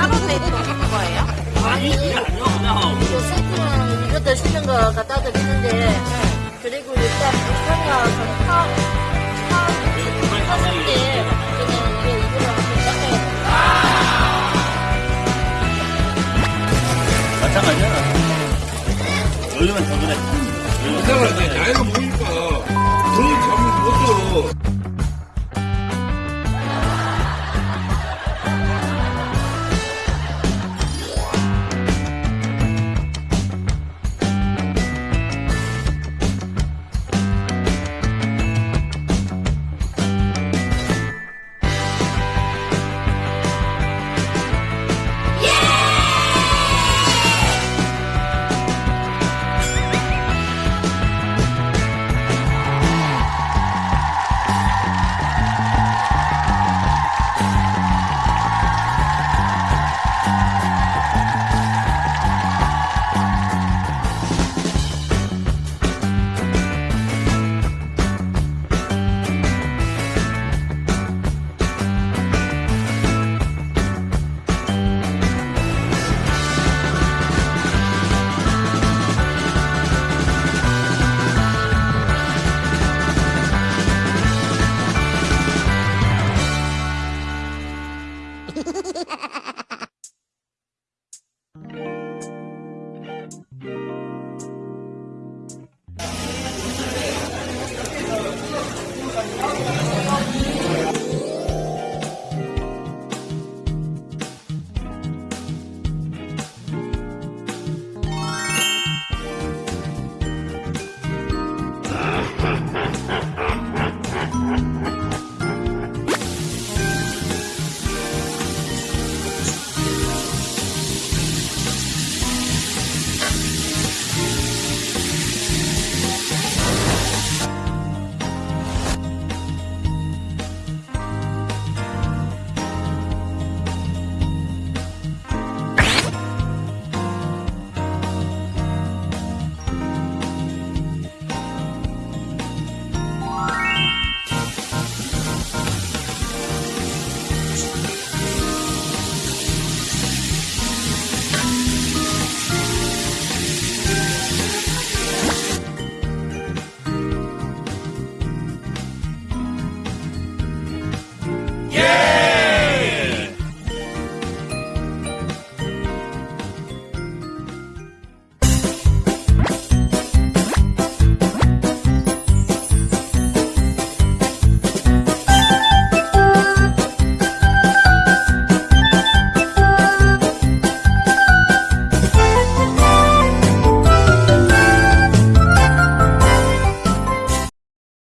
따로 대고 넣는 거예요? 아니 이게 아니요 그냥 이거 소금 이것도 시는 거 갖다 드리는데 그리고 일단 불편이야. 잠깐만요. 요즘은 저번에 요즘은 나이가 먹으니까